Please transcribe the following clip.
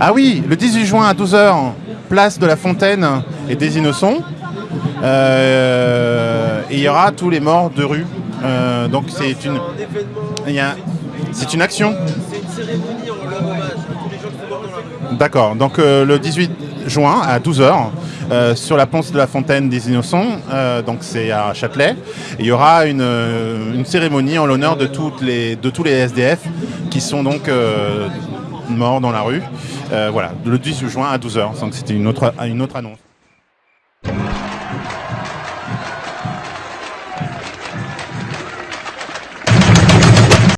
Ah oui, le 18 juin à 12h, place de la Fontaine et des Innocents. Euh, et il y aura tous les morts de rue. Euh, donc c'est une, action. C'est une cérémonie en leur hommage tous les gens qui la. D'accord, donc euh, le 18 juin à 12h, sur la place de la Fontaine des Innocents, euh, donc c'est à Châtelet, il y aura une, euh, cérémonie en l'honneur de, de tous les SDF qui sont donc euh, morts dans la rue. Euh, voilà, le 18 juin à 12h, donc c'était une autre, une autre annonce.